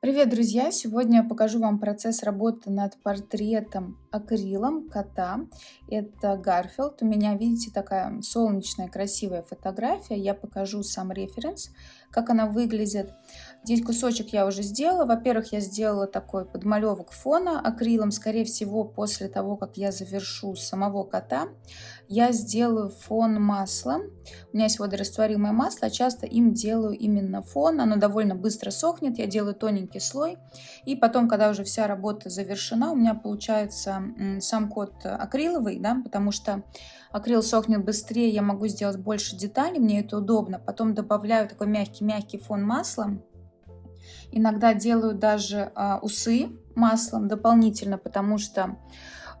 Привет, друзья! Сегодня я покажу вам процесс работы над портретом акрилом кота. Это Гарфилд. У меня, видите, такая солнечная красивая фотография. Я покажу сам референс, как она выглядит. Здесь кусочек я уже сделала. Во-первых, я сделала такой подмалевок фона акрилом. Скорее всего, после того, как я завершу самого кота, я сделаю фон маслом. У меня есть водорастворимое масло, часто им делаю именно фон. Оно довольно быстро сохнет, я делаю тоненький слой. И потом, когда уже вся работа завершена, у меня получается сам кот акриловый, да, потому что акрил сохнет быстрее, я могу сделать больше деталей, мне это удобно. Потом добавляю такой мягкий-мягкий фон маслом. Иногда делаю даже а, усы маслом дополнительно, потому что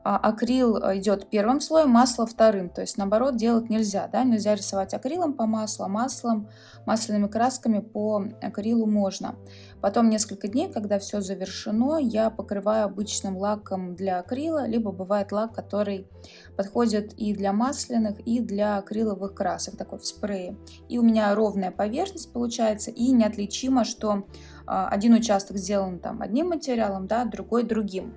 а, акрил э, идет первым слоем, масло вторым. То есть наоборот делать нельзя. Да? Нельзя рисовать акрилом по маслу, а маслом, масляными красками по акрилу можно. Потом несколько дней, когда все завершено, я покрываю обычным лаком для акрила, либо бывает лак, который подходит и для масляных, и для акриловых красок, такой в спрее. И у меня ровная поверхность получается, и неотличимо, что а, один участок сделан там одним материалом, да, другой другим.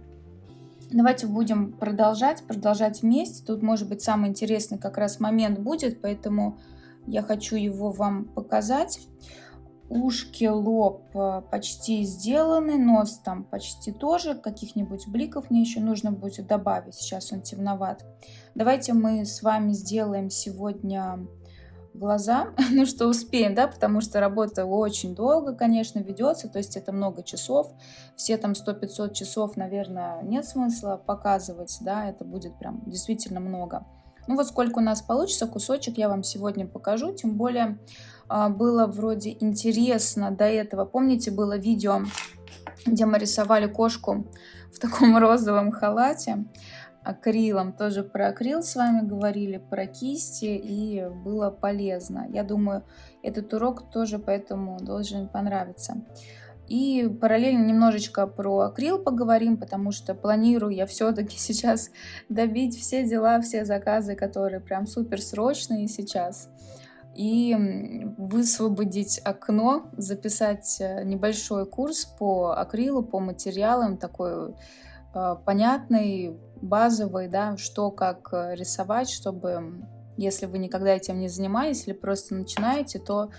Давайте будем продолжать, продолжать вместе. Тут, может быть, самый интересный как раз момент будет, поэтому я хочу его вам показать. Ушки, лоб э, почти сделаны, нос там почти тоже. Каких-нибудь бликов мне еще нужно будет добавить. Сейчас он темноват. Давайте мы с вами сделаем сегодня глаза, ну что успеем, да, потому что работа очень долго, конечно, ведется, то есть это много часов, все там 100-500 часов, наверное, нет смысла показывать, да, это будет прям действительно много. Ну вот сколько у нас получится, кусочек я вам сегодня покажу, тем более а, было вроде интересно до этого, помните, было видео, где мы рисовали кошку в таком розовом халате, акрилом. Тоже про акрил с вами говорили, про кисти, и было полезно. Я думаю, этот урок тоже поэтому должен понравиться. И параллельно немножечко про акрил поговорим, потому что планирую я все-таки сейчас добить все дела, все заказы, которые прям супер срочные сейчас. И высвободить окно, записать э, небольшой курс по акрилу, по материалам, такой понятный, базовый, да, что как э, рисовать, чтобы, если вы никогда этим не занимались или просто начинаете, то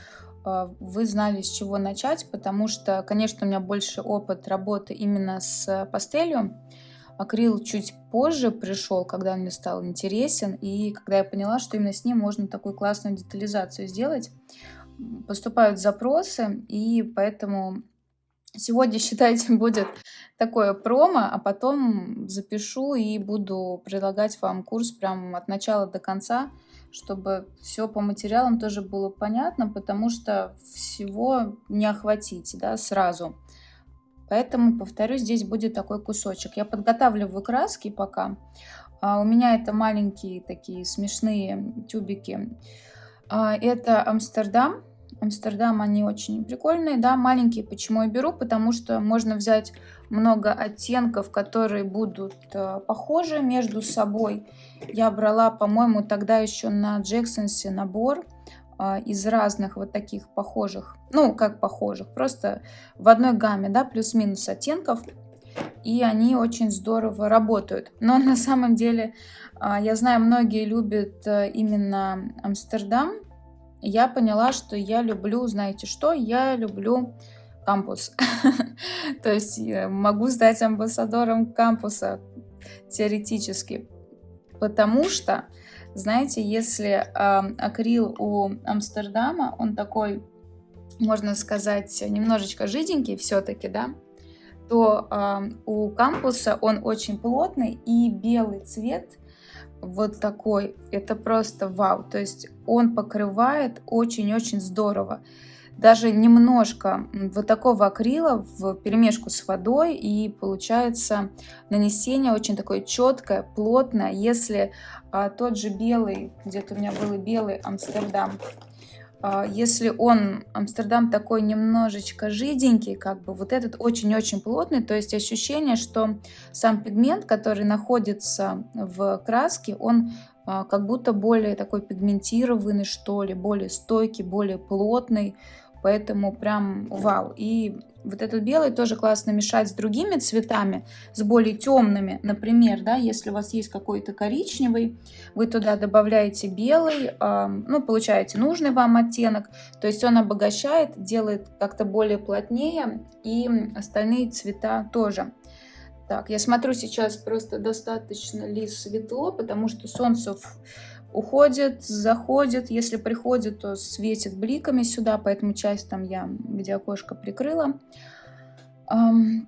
э, вы знали, с чего начать, потому что, конечно, у меня больше опыт работы именно с пастелью. Акрил чуть позже пришел, когда он мне стал интересен, и когда я поняла, что именно с ним можно такую классную детализацию сделать. Поступают запросы, и поэтому Сегодня, считайте, будет такое промо, а потом запишу и буду предлагать вам курс прям от начала до конца, чтобы все по материалам тоже было понятно, потому что всего не охватить да, сразу. Поэтому, повторю, здесь будет такой кусочек. Я подготавливаю краски пока. А у меня это маленькие такие смешные тюбики. А, это Амстердам Амстердам, они очень прикольные, да, маленькие. Почему я беру? Потому что можно взять много оттенков, которые будут э, похожи между собой. Я брала, по-моему, тогда еще на Джексонсе набор э, из разных вот таких похожих, ну, как похожих, просто в одной гамме, да, плюс-минус оттенков. И они очень здорово работают. Но на самом деле, э, я знаю, многие любят именно Амстердам, я поняла, что я люблю, знаете что, я люблю кампус. То есть могу стать амбассадором кампуса теоретически. Потому что, знаете, если э, акрил у Амстердама, он такой, можно сказать, немножечко жиденький все-таки, да, то э, у кампуса он очень плотный и белый цвет вот такой, это просто вау. То есть он покрывает очень-очень здорово. Даже немножко вот такого акрила в перемешку с водой, и получается нанесение очень такое четкое, плотное. Если а, тот же белый, где-то у меня был белый Амстердам, если он, Амстердам такой немножечко жиденький, как бы вот этот очень-очень плотный, то есть ощущение, что сам пигмент, который находится в краске, он а, как будто более такой пигментированный, что ли, более стойкий, более плотный, поэтому прям вау. И Вот этот белый тоже классно мешать с другими цветами, с более темными. Например, да, если у вас есть какой-то коричневый, вы туда добавляете белый, э, ну, получаете нужный вам оттенок. То есть он обогащает, делает как-то более плотнее и остальные цвета тоже. Так, я смотрю сейчас просто достаточно ли светло, потому что солнце уходит, заходит. Если приходит, то светит бликами сюда, поэтому часть там я где окошко прикрыла.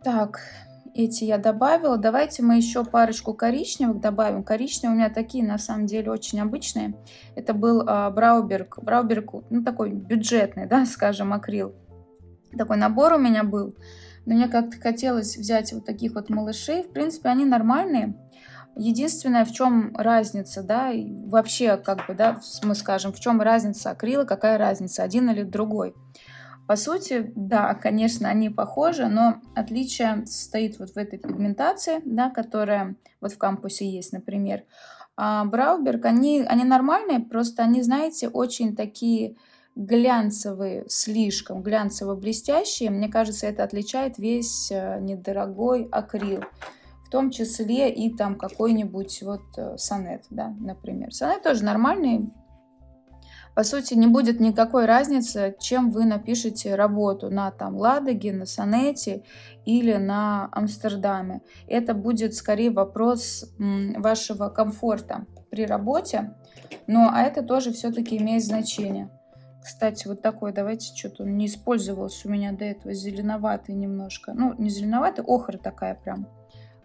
Так, эти я добавила. Давайте мы еще парочку коричневых добавим. Коричневые у меня такие, на самом деле, очень обычные. Это был э, Брауберг. Брауберг, ну, такой бюджетный, да, скажем, акрил. Такой набор у меня был. Но мне как-то хотелось взять вот таких вот малышей. В принципе, они нормальные. Единственное, в чем разница, да, вообще, как бы, да, мы скажем, в чем разница акрила, какая разница, один или другой. По сути, да, конечно, они похожи, но отличие состоит вот в этой пигментации, да, которая вот в кампусе есть, например. А Брауберг, они, они нормальные, просто они, знаете, очень такие глянцевые, слишком глянцево-блестящие. Мне кажется, это отличает весь э, недорогой акрил том числе и там какой-нибудь вот э, сонет, да, например. Сонет тоже нормальный. По сути, не будет никакой разницы, чем вы напишете работу на там Ладоге, на Сонете или на Амстердаме. Это будет скорее вопрос вашего комфорта при работе, но а это тоже все-таки имеет значение. Кстати, вот такой, давайте, что-то не использовался у меня до этого, зеленоватый немножко. Ну, не зеленоватый, охра такая прям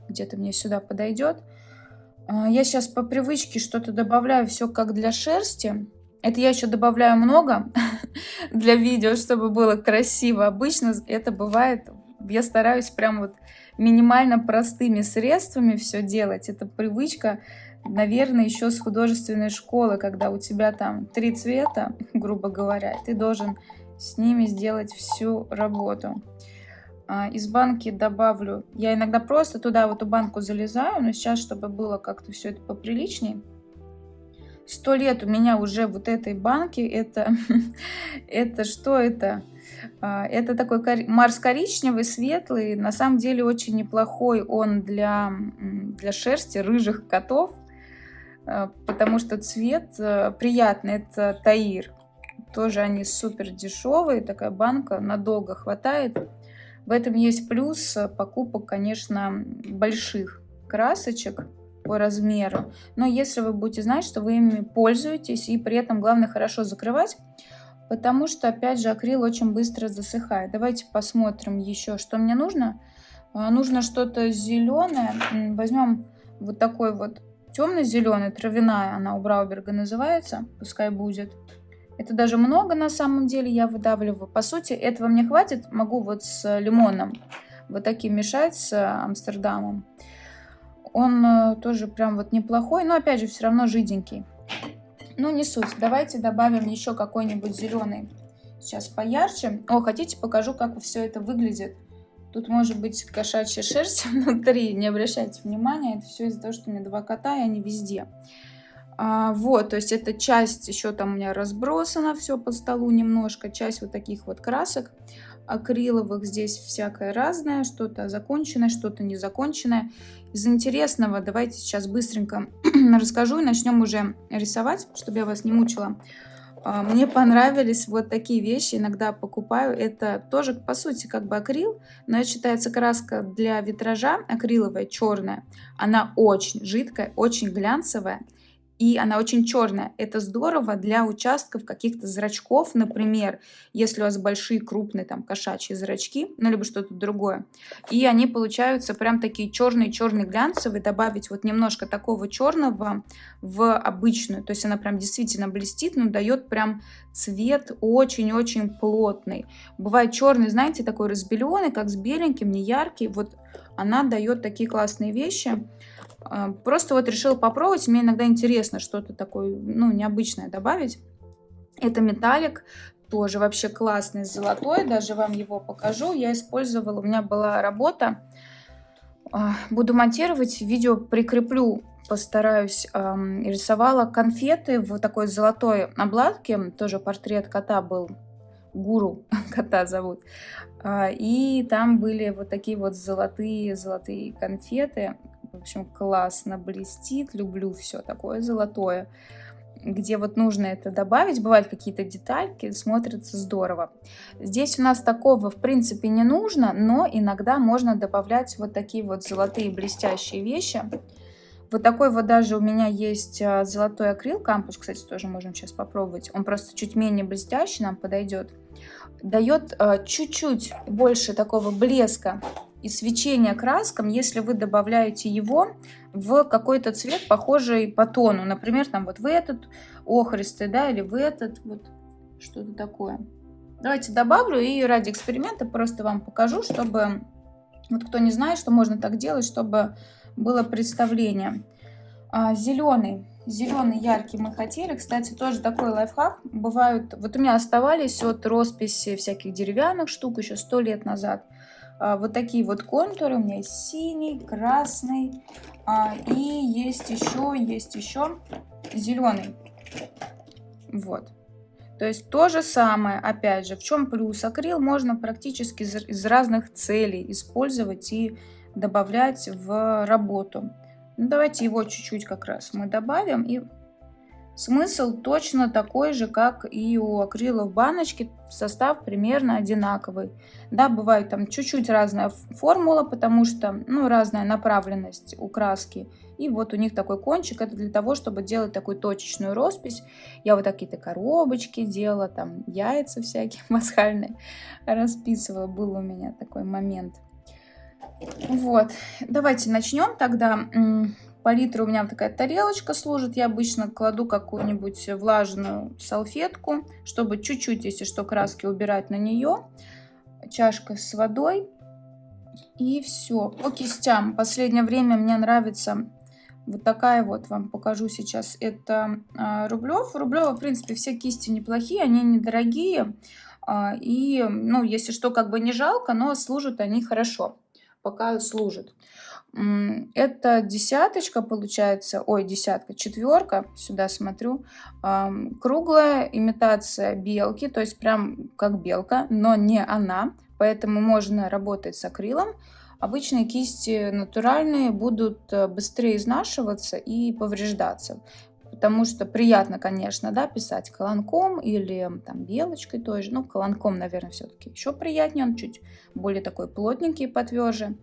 где-то мне сюда подойдет. А, я сейчас по привычке что-то добавляю, все как для шерсти. Это я еще добавляю много для видео, чтобы было красиво. Обычно это бывает, я стараюсь прям вот минимально простыми средствами все делать. Это привычка, наверное, еще с художественной школы, когда у тебя там три цвета, грубо говоря, ты должен с ними сделать всю работу. А, из банки добавлю, я иногда просто туда в эту банку залезаю, но сейчас, чтобы было как-то все это поприличней. Сто лет у меня уже вот этой банки, это, это что это? А, это такой Марс коричневый, светлый, на самом деле очень неплохой он для, для шерсти рыжих котов, а, потому что цвет приятный, это Таир. Тоже они супер дешевые, такая банка надолго хватает. В этом есть плюс покупок, конечно, больших красочек по размеру. Но если вы будете знать, что вы ими пользуетесь, и при этом главное хорошо закрывать, потому что, опять же, акрил очень быстро засыхает. Давайте посмотрим еще, что мне нужно. А, нужно что-то зеленое. Возьмем вот такой вот темно-зеленый, травяная она у Брауберга называется, пускай будет. Это даже много на самом деле я выдавливаю. По сути, этого мне хватит. Могу вот с лимоном вот таким мешать с Амстердамом. Он э, тоже прям вот неплохой, но опять же все равно жиденький. Ну не суть. Давайте добавим еще какой-нибудь зеленый. Сейчас поярче. О, хотите покажу, как все это выглядит. Тут может быть кошачья шерсть внутри, не обращайте внимания. Это все из-за того, что у меня два кота, и они везде. А, вот, то есть эта часть еще там у меня разбросана все по столу немножко, часть вот таких вот красок акриловых, здесь всякое разное, что-то законченное, что-то незаконченное. Из интересного давайте сейчас быстренько расскажу и начнем уже рисовать, чтобы я вас не мучила. А, мне понравились вот такие вещи, иногда покупаю. Это тоже, по сути, как бы акрил, но это считается краска для витража, акриловая, черная. Она очень жидкая, очень глянцевая и она очень черная. Это здорово для участков каких-то зрачков, например, если у вас большие крупные там кошачьи зрачки, ну либо что-то другое. И они получаются прям такие черные-черные глянцевые. Добавить вот немножко такого черного в обычную, то есть она прям действительно блестит, но дает прям цвет очень-очень плотный. Бывает черный, знаете, такой разбеленный, как с беленьким, не яркий. Вот она дает такие классные вещи. А, просто вот решила попробовать. Мне иногда интересно что-то такое, ну, необычное добавить. Это металлик, тоже вообще классный, золотой. Даже вам его покажу. Я использовала, у меня была работа. А, буду монтировать, видео прикреплю, постараюсь. Рисовала конфеты в такой золотой обладке. Тоже портрет кота был Гуру кота зовут. А, и там были вот такие вот золотые, золотые конфеты. В общем, классно блестит, люблю все такое золотое где вот нужно это добавить, бывают какие-то детальки, смотрится здорово. Здесь у нас такого в принципе не нужно, но иногда можно добавлять вот такие вот золотые блестящие вещи. Вот такой вот даже у меня есть а, золотой акрил кампус, кстати, тоже можем сейчас попробовать. Он просто чуть менее блестящий, нам подойдет. Дает а, чуть-чуть больше такого блеска и свечения краскам, если вы добавляете его в какой-то цвет, похожий по тону. Например, там вот в этот охристый, да, или в этот, вот что-то такое. Давайте добавлю и ради эксперимента просто вам покажу, чтобы, вот кто не знает, что можно так делать, чтобы было представление. А, зеленый, зеленый яркий мы хотели. Кстати, тоже такой лайфхак. Бывают, вот у меня оставались от росписи всяких деревянных штук еще сто лет назад. А, вот такие вот контуры. У меня есть синий, красный. А, и есть еще, есть еще зеленый. Вот. То есть то же самое, опять же, в чем плюс? Акрил можно практически из разных целей использовать и добавлять в работу. Ну, давайте его чуть-чуть как раз мы добавим и Смысл точно такой же, как и у акрила в баночке, состав примерно одинаковый. Да, бывает там чуть-чуть разная формула, потому что, ну, разная направленность у краски. И вот у них такой кончик, это для того, чтобы делать такую точечную роспись. Я вот такие-то коробочки делала, там яйца всякие пасхальные расписывала, был у меня такой момент. Вот, давайте начнем тогда. Палитра у меня такая тарелочка служит. Я обычно кладу какую-нибудь влажную салфетку, чтобы чуть-чуть, если что, краски убирать на нее. Чашка с водой. И все. По кистям. Последнее время мне нравится вот такая вот, вам покажу сейчас. Это Рублев. Рублева, в принципе, все кисти неплохие, они недорогие. Э, и, ну, если что, как бы не жалко, но служат они хорошо. Пока служат. Это десяточка получается, ой, десятка, четверка, сюда смотрю, круглая имитация белки, то есть прям как белка, но не она, поэтому можно работать с акрилом. Обычные кисти натуральные будут э, быстрее изнашиваться и повреждаться, потому что приятно, конечно, да, писать колонком или там белочкой той же, ну, колонком, наверное, все-таки еще приятнее, он чуть более такой плотненький, потверже.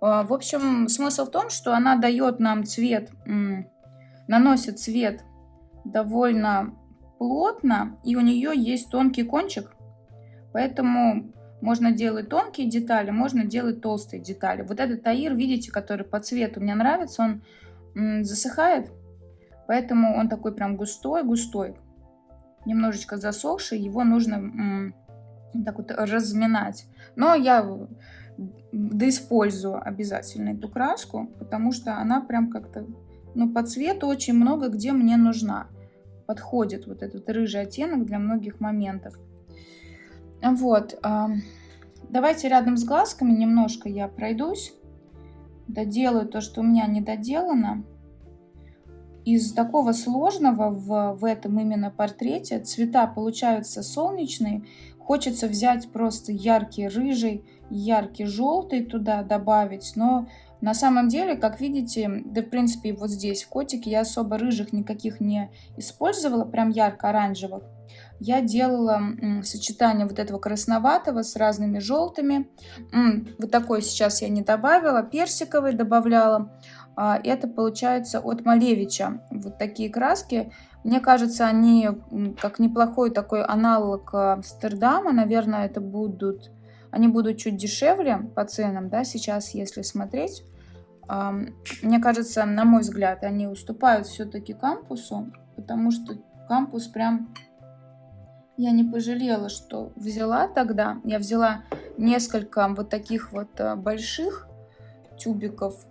А, в общем, смысл в том, что она дает нам цвет, наносит цвет довольно плотно, и у нее есть тонкий кончик, поэтому можно делать тонкие детали, можно делать толстые детали. Вот этот таир, видите, который по цвету мне нравится, он засыхает, поэтому он такой прям густой-густой, немножечко засохший, его нужно так вот разминать. Но я да использую обязательно эту краску, потому что она прям как-то, ну, по цвету очень много где мне нужна. Подходит вот этот рыжий оттенок для многих моментов. Вот, давайте рядом с глазками немножко я пройдусь, доделаю то, что у меня не доделано. Из такого сложного в, в этом именно портрете. Цвета получаются солнечные, Хочется взять просто яркий рыжий, яркий желтый туда добавить, но на самом деле, как видите, да в принципе вот здесь в котике я особо рыжих никаких не использовала, прям ярко-оранжевых. Я делала сочетание вот этого красноватого с разными желтыми. Вот такой сейчас я не добавила, персиковый добавляла. А, это получается от Малевича. Вот такие краски. Мне кажется, они как неплохой такой аналог э, Амстердама. Наверное, это будут... Они будут чуть дешевле по ценам, да, сейчас, если смотреть. Мне кажется, на мой взгляд, они уступают все-таки кампусу, потому что кампус прям... Я не пожалела, что взяла тогда. Я взяла несколько вот таких вот э, больших тюбиков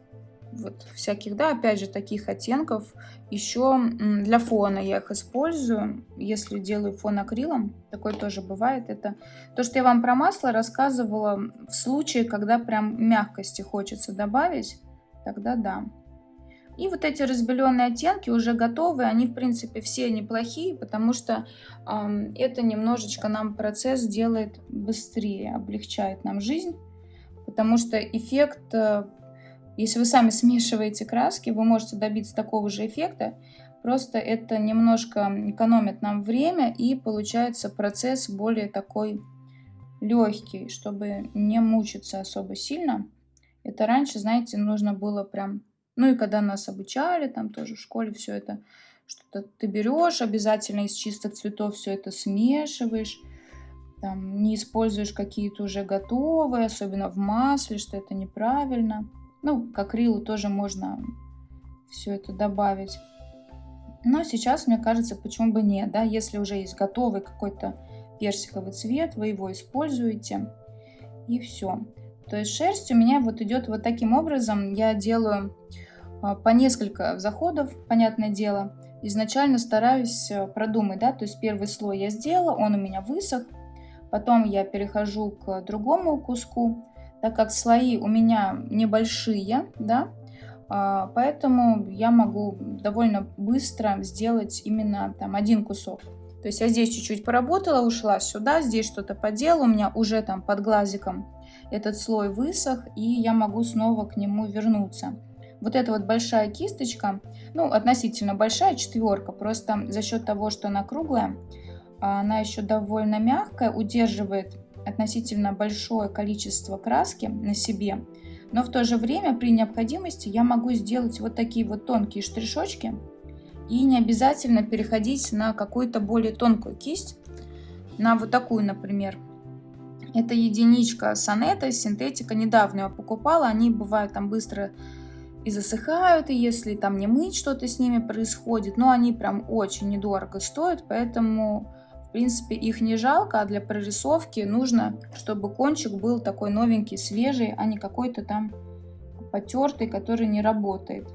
вот всяких, да, опять же, таких оттенков. Еще для фона я их использую, если делаю фон акрилом, такое тоже бывает. Это то, что я вам про масло рассказывала в случае, когда прям мягкости хочется добавить, тогда да. И вот эти разбеленные оттенки уже готовы, они в принципе все неплохие, потому что э, это немножечко нам процесс делает быстрее, облегчает нам жизнь, потому что эффект, э, если вы сами смешиваете краски, вы можете добиться такого же эффекта, просто это немножко экономит нам время и получается процесс более такой легкий, чтобы не мучиться особо сильно. Это раньше, знаете, нужно было прям ну и когда нас обучали, там тоже в школе все это, что-то ты берешь, обязательно из чистых цветов все это смешиваешь, там, не используешь какие-то уже готовые, особенно в масле, что это неправильно. Ну, к акрилу тоже можно все это добавить. Но сейчас, мне кажется, почему бы нет, да, если уже есть готовый какой-то персиковый цвет, вы его используете, и все. То есть шерсть у меня вот идет вот таким образом. Я делаю по несколько заходов, понятное дело. Изначально стараюсь э, продумать, да, то есть первый слой я сделала, он у меня высох. Потом я перехожу к другому куску, так как слои у меня небольшие, да, а, поэтому я могу довольно быстро сделать именно там один кусок. То есть я здесь чуть-чуть поработала, ушла сюда, здесь что-то поделала, у меня уже там под глазиком этот слой высох, и я могу снова к нему вернуться. Вот эта вот большая кисточка, ну, относительно большая, четверка, просто за счет того, что она круглая, она еще довольно мягкая, удерживает относительно большое количество краски на себе. Но в то же время при необходимости я могу сделать вот такие вот тонкие штришочки и не обязательно переходить на какую-то более тонкую кисть, на вот такую, например. Это единичка Сонета, синтетика, недавно я покупала, они бывают там быстро и засыхают, и если там не мыть что-то с ними происходит, но они прям очень недорого стоят, поэтому в принципе их не жалко, а для прорисовки нужно, чтобы кончик был такой новенький, свежий, а не какой-то там потертый, который не работает.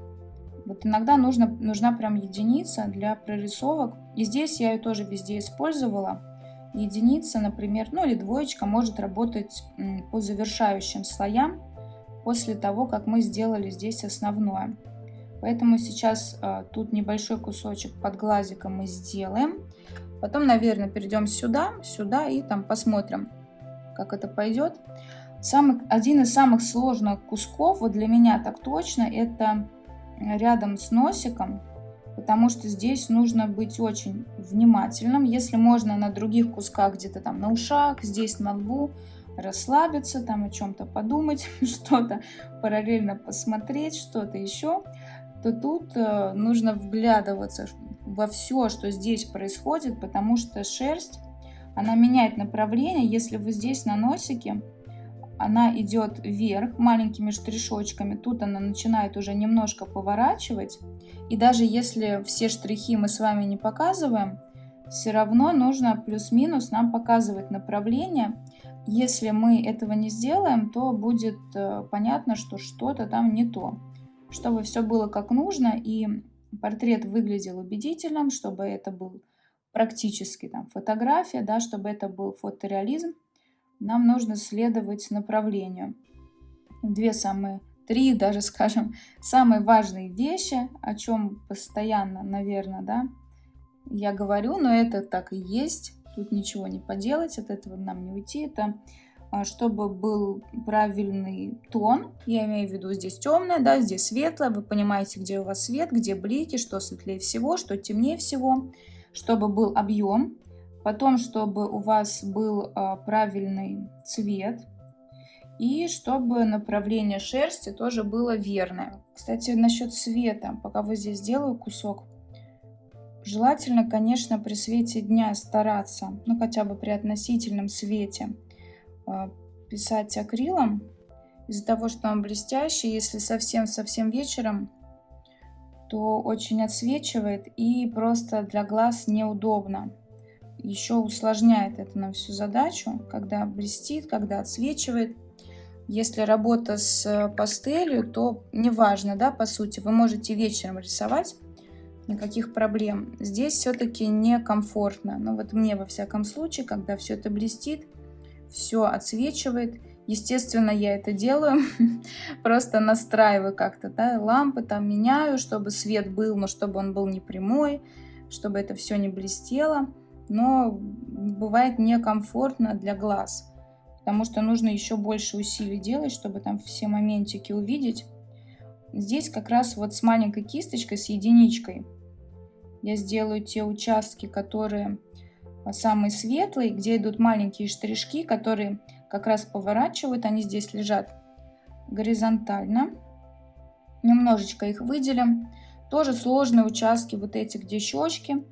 Вот иногда нужно, нужна прям единица для прорисовок. И здесь я ее тоже везде использовала единица, например, ну или двоечка может работать по завершающим слоям после того, как мы сделали здесь основное. Поэтому сейчас а, тут небольшой кусочек под глазиком мы сделаем. Потом, наверное, перейдем сюда, сюда и там посмотрим, как это пойдет. Самый, один из самых сложных кусков, вот для меня так точно, это рядом с носиком потому что здесь нужно быть очень внимательным. Если можно на других кусках, где-то там на ушах, здесь на лбу, расслабиться, там о чем-то подумать, что-то параллельно посмотреть, что-то еще, то тут э, нужно вглядываться во все, что здесь происходит, потому что шерсть, она меняет направление. Если вы здесь на носике, она идет вверх маленькими штришочками, тут она начинает уже немножко поворачивать. И даже если все штрихи мы с вами не показываем, все равно нужно плюс-минус нам показывать направление. Если мы этого не сделаем, то будет э, понятно, что что-то там не то. Чтобы все было как нужно и портрет выглядел убедительным, чтобы это был практически там фотография, да, чтобы это был фотореализм, нам нужно следовать направлению. Две самые, три даже, скажем, самые важные вещи, о чем постоянно, наверное, да, я говорю, но это так и есть. Тут ничего не поделать, от этого нам не уйти. Это а, чтобы был правильный тон, я имею в виду здесь темное, да, здесь светлое, вы понимаете, где у вас свет, где блики, что светлее всего, что темнее всего, чтобы был объем, Потом, чтобы у вас был а, правильный цвет. И чтобы направление шерсти тоже было верное. Кстати, насчет цвета, пока вот здесь делаю кусок. Желательно, конечно, при свете дня стараться, ну хотя бы при относительном свете, а, писать акрилом. Из-за того, что он блестящий, если совсем-совсем вечером, то очень отсвечивает и просто для глаз неудобно еще усложняет это нам всю задачу, когда блестит, когда отсвечивает. Если работа с э, пастелью, то неважно, да, по сути, вы можете вечером рисовать, никаких проблем. Здесь все-таки некомфортно. Но вот мне, во всяком случае, когда все это блестит, все отсвечивает, Естественно, я это делаю, просто настраиваю как-то, да, лампы там меняю, чтобы свет был, но чтобы он был не прямой, чтобы это все не блестело. Но бывает некомфортно для глаз, потому что нужно еще больше усилий делать, чтобы там все моментики увидеть. Здесь как раз вот с маленькой кисточкой, с единичкой, я сделаю те участки, которые а, самые светлые, где идут маленькие штришки, которые как раз поворачивают, они здесь лежат горизонтально. Немножечко их выделим. Тоже сложные участки вот эти, где щечки,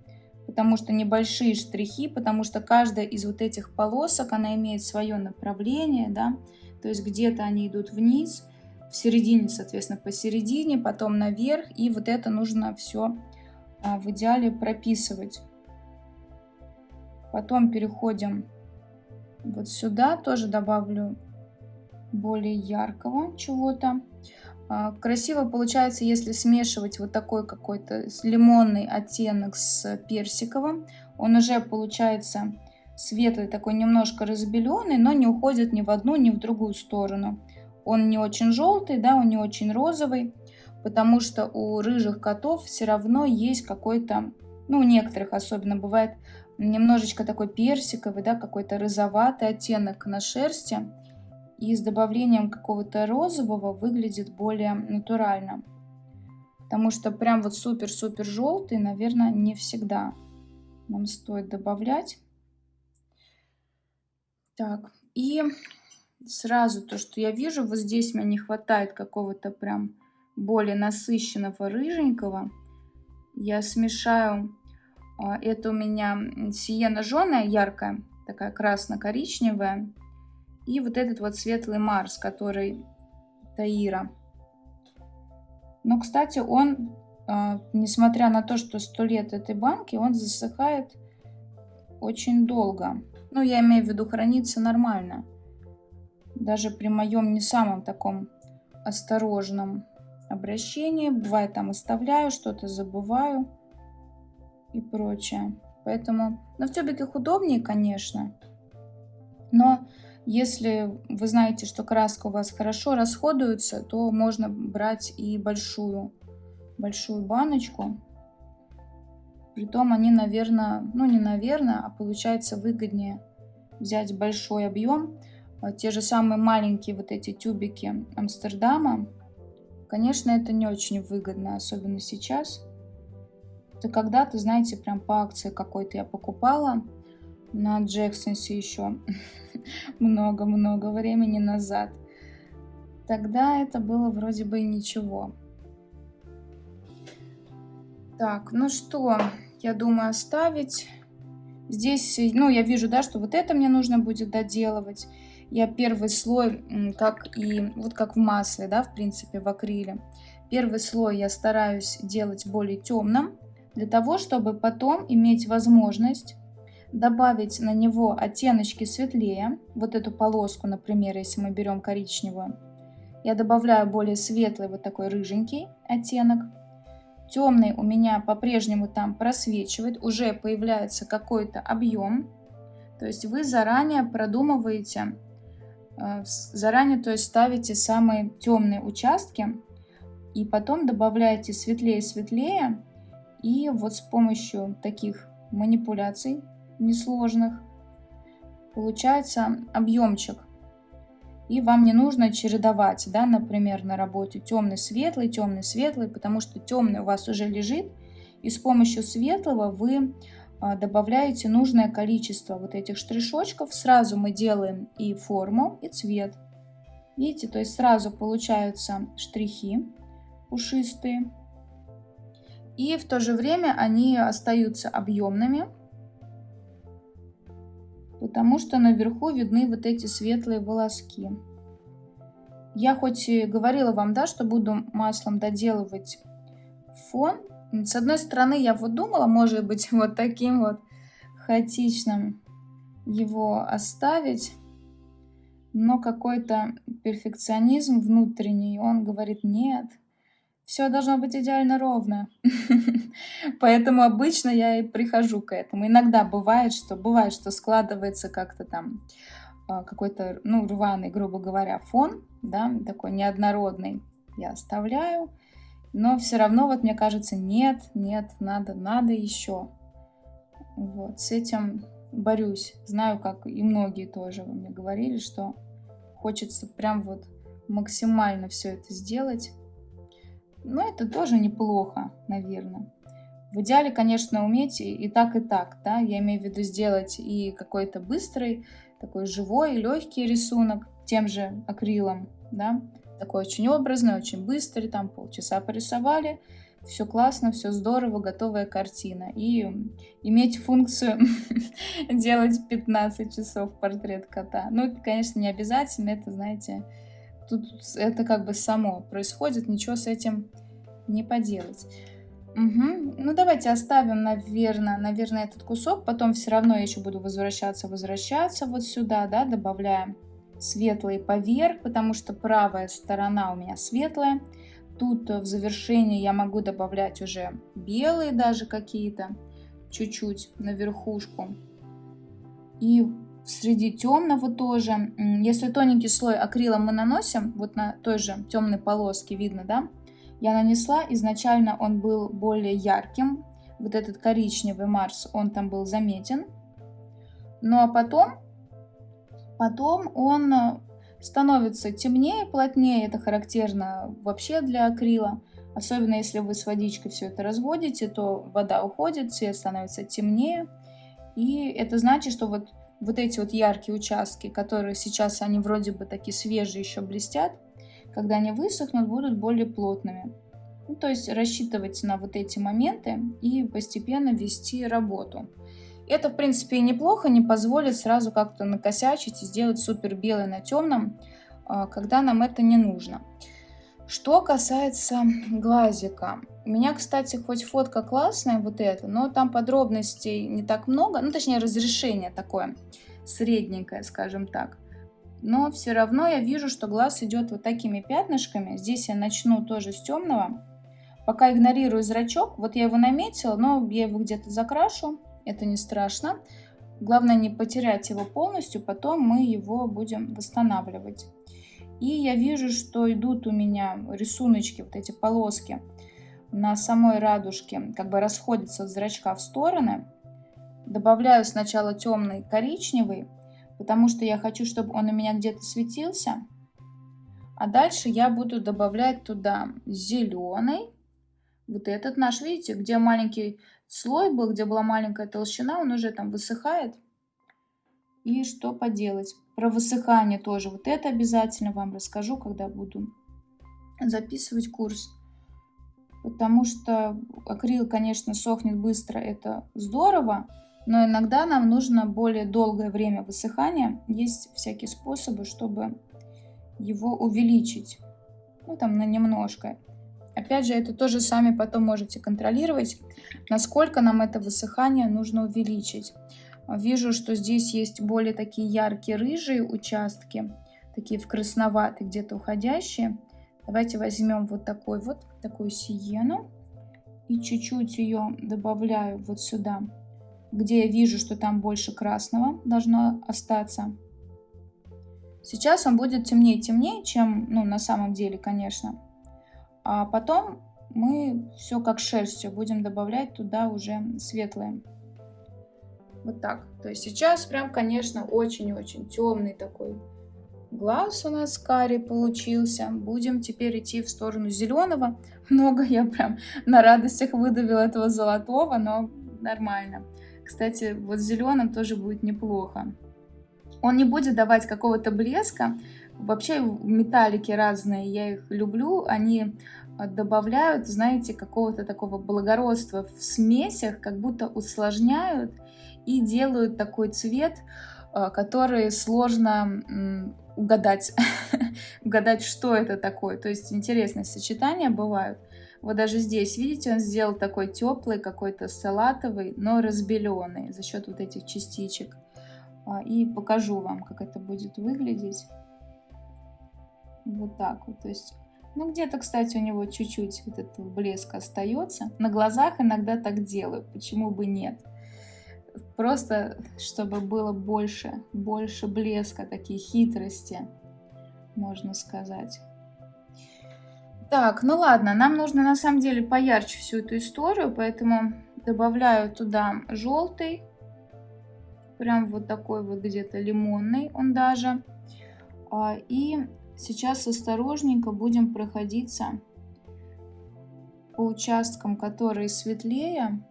потому что небольшие штрихи, потому что каждая из вот этих полосок, она имеет свое направление, да, то есть где-то они идут вниз, в середине, соответственно, посередине, потом наверх, и вот это нужно все а, в идеале прописывать. Потом переходим вот сюда, тоже добавлю более яркого чего-то. А, красиво получается, если смешивать вот такой какой-то лимонный оттенок с персиковым. Он уже получается светлый, такой немножко разбеленный, но не уходит ни в одну, ни в другую сторону. Он не очень желтый, да, он не очень розовый, потому что у рыжих котов все равно есть какой-то, ну, у некоторых особенно бывает немножечко такой персиковый, да, какой-то розоватый оттенок на шерсти. И с добавлением какого-то розового выглядит более натурально. Потому что прям вот супер-супер желтый, наверное, не всегда нам стоит добавлять. Так, и сразу то, что я вижу, вот здесь мне не хватает какого-то прям более насыщенного рыженького. Я смешаю а, это у меня сиена жженая, яркая, такая красно-коричневая. И вот этот вот светлый Марс, который Таира. Но, кстати, он, а, несмотря на то, что сто лет этой банки, он засыхает очень долго. Ну, я имею в виду, хранится нормально. Даже при моем не самом таком осторожном обращении. Бывает, там оставляю, что-то забываю и прочее. Поэтому на в тюбиках удобнее, конечно. Но если вы знаете, что краска у вас хорошо расходуется, то можно брать и большую, большую баночку. Притом они, наверное, ну не наверное, а получается выгоднее взять большой объем. А те же самые маленькие вот эти тюбики Амстердама. Конечно, это не очень выгодно, особенно сейчас. Это когда-то, знаете, прям по акции какой-то я покупала на Джексонсе еще много-много времени назад. Тогда это было вроде бы и ничего. Так, ну что, я думаю оставить. Здесь, ну, я вижу, да, что вот это мне нужно будет доделывать. Я первый слой, как и, вот как в масле, да, в принципе, в акриле. Первый слой я стараюсь делать более темным, для того, чтобы потом иметь возможность добавить на него оттеночки светлее, вот эту полоску, например, если мы берем коричневую, я добавляю более светлый вот такой рыженький оттенок. Темный у меня по-прежнему там просвечивает, уже появляется какой-то объем. То есть вы заранее продумываете, заранее то есть ставите самые темные участки и потом добавляете светлее-светлее и вот с помощью таких манипуляций несложных получается объемчик. И вам не нужно чередовать, да, например, на работе темный-светлый, темный-светлый, потому что темный у вас уже лежит, и с помощью светлого вы добавляете нужное количество вот этих штришочков. Сразу мы делаем и форму, и цвет. Видите, то есть сразу получаются штрихи пушистые. И в то же время они остаются объемными, потому что наверху видны вот эти светлые волоски. Я хоть и говорила вам, да, что буду маслом доделывать фон. С одной стороны, я вот думала, может быть, вот таким вот хаотичным его оставить. Но какой-то перфекционизм внутренний, он говорит, нет, все должно быть идеально ровно. Поэтому обычно я и прихожу к этому. Иногда бывает, что бывает, что складывается как-то там а, какой-то, ну, рваный, грубо говоря, фон, да, такой неоднородный, я оставляю. Но все равно, вот мне кажется, нет, нет, надо, надо еще. Вот, с этим борюсь. Знаю, как и многие тоже мне говорили, что хочется прям вот максимально все это сделать. Но это тоже неплохо, наверное. В идеале, конечно, уметь и, и так, и так, да, я имею в виду сделать и какой-то быстрый, такой живой, легкий рисунок тем же акрилом, да, такой очень образный, очень быстрый, там полчаса порисовали, все классно, все здорово, готовая картина. И иметь функцию делать 15 часов портрет кота. Ну, это, конечно, не обязательно, это, знаете, тут это как бы само происходит, ничего с этим не поделать. Угу. Ну, давайте оставим, наверное, наверное, этот кусок. Потом все равно я еще буду возвращаться, возвращаться вот сюда, да, добавляем светлый поверх, потому что правая сторона у меня светлая. Тут в завершении я могу добавлять уже белые даже какие-то, чуть-чуть на верхушку. И среди темного тоже, если тоненький слой акрила мы наносим, вот на той же темной полоске видно, да, я нанесла, изначально он был более ярким, вот этот коричневый Марс, он там был заметен. Ну а потом, потом он э, становится темнее, плотнее, это характерно вообще для акрила. Особенно если вы с водичкой все это разводите, то вода уходит, цвет становится темнее. И это значит, что вот, вот эти вот яркие участки, которые сейчас они вроде бы такие свежие еще блестят, когда они высохнут, будут более плотными. Ну, то есть рассчитывать на вот эти моменты и постепенно вести работу. Это, в принципе, и неплохо, не позволит сразу как-то накосячить и сделать супер белый на темном, а, когда нам это не нужно. Что касается глазика. У меня, кстати, хоть фотка классная, вот эта, но там подробностей не так много, ну, точнее, разрешение такое средненькое, скажем так но все равно я вижу, что глаз идет вот такими пятнышками. Здесь я начну тоже с темного. Пока игнорирую зрачок, вот я его наметила, но я его где-то закрашу, это не страшно. Главное не потерять его полностью, потом мы его будем восстанавливать. И я вижу, что идут у меня рисуночки, вот эти полоски на самой радужке, как бы расходятся от зрачка в стороны. Добавляю сначала темный коричневый, потому что я хочу, чтобы он у меня где-то светился. А дальше я буду добавлять туда зеленый. Вот этот наш, видите, где маленький слой был, где была маленькая толщина, он уже там высыхает. И что поделать? Про высыхание тоже. Вот это обязательно вам расскажу, когда буду записывать курс. Потому что акрил, конечно, сохнет быстро, это здорово но иногда нам нужно более долгое время высыхания. Есть всякие способы, чтобы его увеличить, ну там на немножко. Опять же, это тоже сами потом можете контролировать, насколько нам это высыхание нужно увеличить. Вижу, что здесь есть более такие яркие рыжие участки, такие в красноватые, где-то уходящие. Давайте возьмем вот такой вот, такую сиену и чуть-чуть ее добавляю вот сюда где я вижу, что там больше красного должно остаться. Сейчас он будет темнее-темнее, чем ну, на самом деле, конечно. А потом мы все как шерстью будем добавлять туда уже светлое. Вот так. То есть сейчас прям, конечно, очень-очень темный такой глаз у нас карри получился. Будем теперь идти в сторону зеленого. Много я прям на радостях выдавила этого золотого, но нормально. Кстати, вот зеленым тоже будет неплохо. Он не будет давать какого-то блеска. Вообще металлики разные, я их люблю. Они добавляют, знаете, какого-то такого благородства в смесях, как будто усложняют и делают такой цвет, э, который сложно угадать, угадать, что это такое. То есть интересные сочетания бывают. Вот даже здесь, видите, он сделал такой теплый, какой-то салатовый, но разбеленный за счет вот этих частичек. А, и покажу вам, как это будет выглядеть. Вот так вот. То есть, ну где-то, кстати, у него чуть-чуть вот этого блеска остается. На глазах иногда так делаю, почему бы нет. Просто, чтобы было больше, больше блеска, такие хитрости, можно сказать. Так, ну ладно, нам нужно на самом деле поярче всю эту историю, поэтому добавляю туда желтый. Прям вот такой вот где-то лимонный он даже. А, и сейчас осторожненько будем проходиться по участкам, которые светлее.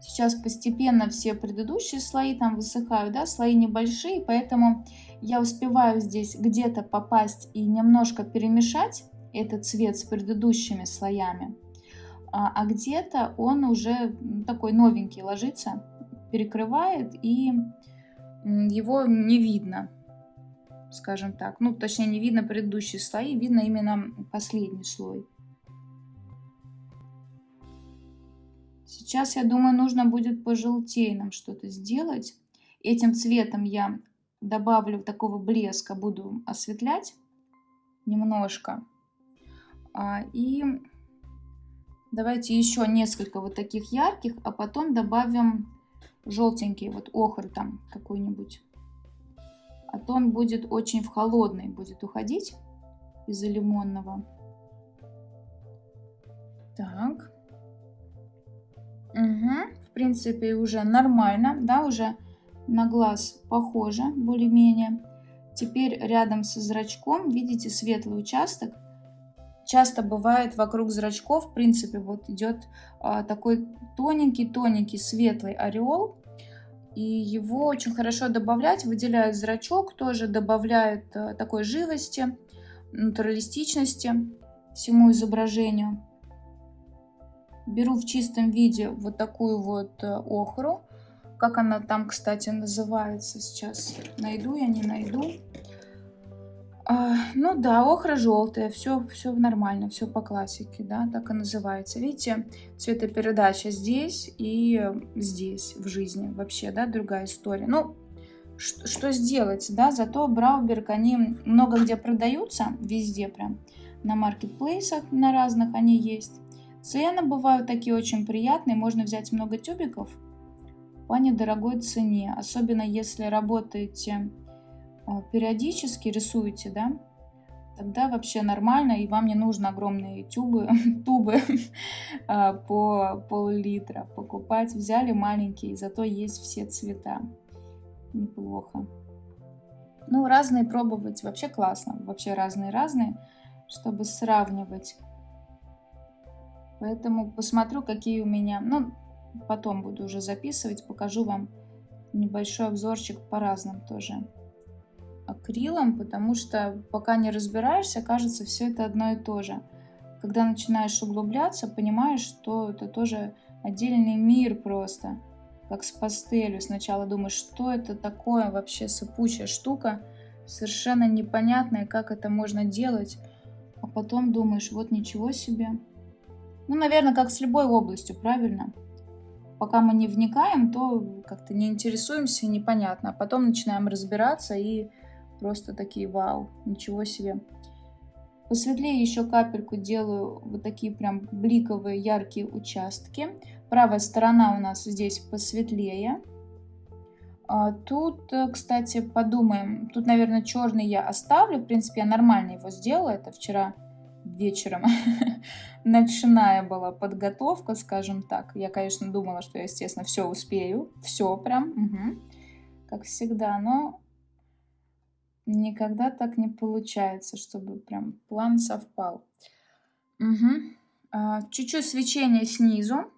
Сейчас постепенно все предыдущие слои там высыхают, да, слои небольшие, поэтому я успеваю здесь где-то попасть и немножко перемешать этот цвет с предыдущими слоями, а, а где-то он уже такой новенький ложится, перекрывает и его не видно, скажем так. Ну, точнее, не видно предыдущие слои, видно именно последний слой. Сейчас, я думаю, нужно будет пожелтее нам что-то сделать. Этим цветом я добавлю такого блеска, буду осветлять немножко. А, и давайте еще несколько вот таких ярких, а потом добавим желтенький, вот охр там какой-нибудь. А то он будет очень в холодный, будет уходить из-за лимонного. Так. Угу. В принципе, уже нормально, да, уже на глаз похоже более-менее. Теперь рядом со зрачком, видите, светлый участок. Часто бывает вокруг зрачков, в принципе, вот идет а, такой тоненький-тоненький светлый ореол. И его очень хорошо добавлять, выделяют зрачок, тоже добавляют а, такой живости, натуралистичности всему изображению. Беру в чистом виде вот такую вот э, охру. Как она там, кстати, называется сейчас? Найду я, не найду. А, ну да, охра желтая, все, все нормально, все по классике, да, так и называется. Видите, цветопередача здесь и здесь в жизни вообще, да, другая история. Ну, что, сделать, да, зато Брауберг, они много где продаются, везде прям, на маркетплейсах на разных они есть. Цены бывают такие очень приятные, можно взять много тюбиков по недорогой цене, особенно если работаете периодически, рисуете, да, тогда вообще нормально, и вам не нужно огромные тюбы, тубы а, по пол-литра покупать. Взяли маленькие, зато есть все цвета. Неплохо. Ну, разные пробовать вообще классно. Вообще разные-разные, чтобы сравнивать. Поэтому посмотрю, какие у меня... Ну, потом буду уже записывать, покажу вам небольшой обзорчик по разным тоже акрилам, потому что пока не разбираешься, кажется, все это одно и то же. Когда начинаешь углубляться, понимаешь, что это тоже отдельный мир просто, как с пастелью. Сначала думаешь, что это такое вообще сыпучая штука, совершенно непонятная, как это можно делать, а потом думаешь, вот ничего себе, ну, наверное, как с любой областью, правильно? Пока мы не вникаем, то как-то не интересуемся, непонятно. А потом начинаем разбираться и просто такие, вау, ничего себе. Посветлее еще капельку делаю вот такие прям бликовые яркие участки. Правая сторона у нас здесь посветлее. А тут, э, кстати, подумаем. Тут, наверное, черный я оставлю. В принципе, я нормально его сделала. Это вчера вечером ночная была подготовка, скажем так. Я, конечно, думала, что я, естественно, все успею. Все прям, угу. как всегда. Но никогда так не получается, чтобы прям план совпал. Угу. Чуть-чуть свечения снизу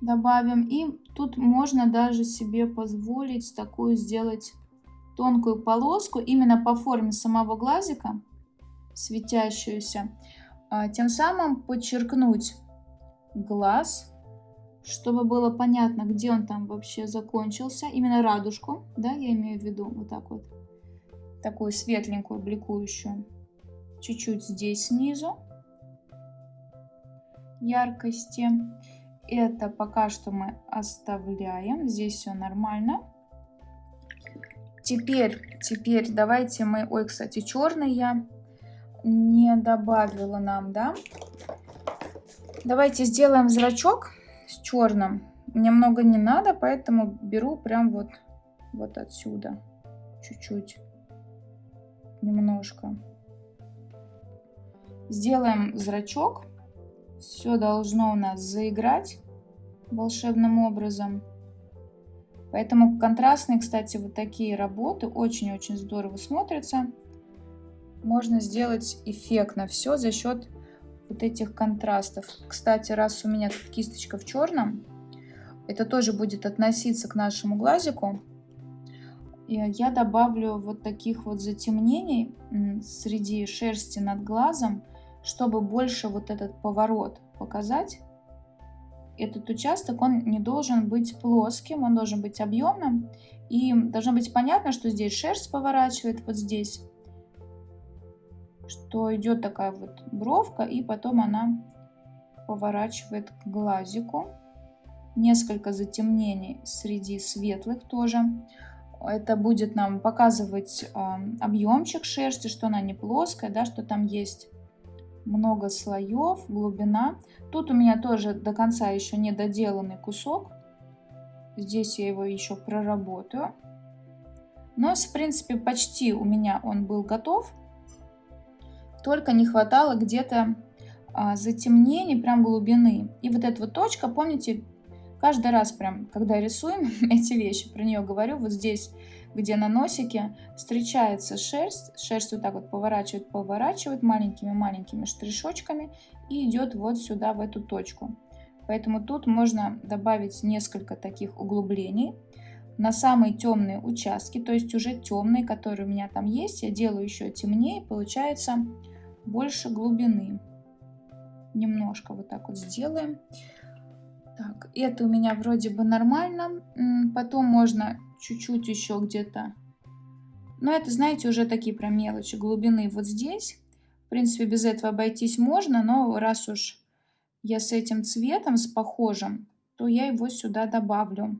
добавим. И тут можно даже себе позволить такую сделать тонкую полоску именно по форме самого глазика светящуюся. А, тем самым подчеркнуть глаз, чтобы было понятно, где он там вообще закончился. Именно радужку, да, я имею в виду, вот так вот. Такую светленькую, бликующую. Чуть-чуть здесь снизу яркости. Это пока что мы оставляем. Здесь все нормально. Теперь, теперь давайте мы... Ой, кстати, черный я не добавила нам, да? Давайте сделаем зрачок с черным. Мне много не надо, поэтому беру прям вот, вот отсюда. Чуть-чуть. Немножко. Сделаем зрачок. Все должно у нас заиграть волшебным образом. Поэтому контрастные, кстати, вот такие работы очень-очень здорово смотрятся. Можно сделать эффектно все за счет вот этих контрастов. Кстати, раз у меня кисточка в черном, это тоже будет относиться к нашему глазику. Я добавлю вот таких вот затемнений среди шерсти над глазом, чтобы больше вот этот поворот показать. Этот участок, он не должен быть плоским, он должен быть объемным. И должно быть понятно, что здесь шерсть поворачивает, вот здесь что идет такая вот бровка, и потом она поворачивает к глазику. Несколько затемнений среди светлых тоже. Это будет нам показывать э, объемчик шерсти, что она не плоская, да, что там есть много слоев, глубина. Тут у меня тоже до конца еще не доделанный кусок. Здесь я его еще проработаю. Но, в принципе, почти у меня он был готов. Только не хватало где-то а, затемнений, прям глубины. И вот эта вот точка, помните, каждый раз прям, когда рисуем эти вещи, про нее говорю, вот здесь, где на носике встречается шерсть, шерсть вот так вот поворачивает, поворачивает маленькими-маленькими штришочками и идет вот сюда, в эту точку. Поэтому тут можно добавить несколько таких углублений на самые темные участки, то есть уже темные, которые у меня там есть, я делаю еще темнее, получается больше глубины. Немножко вот так вот сделаем. Так, это у меня вроде бы нормально. Потом можно чуть-чуть еще где-то. Но это, знаете, уже такие прям мелочи. Глубины вот здесь. В принципе, без этого обойтись можно, но раз уж я с этим цветом, с похожим, то я его сюда добавлю.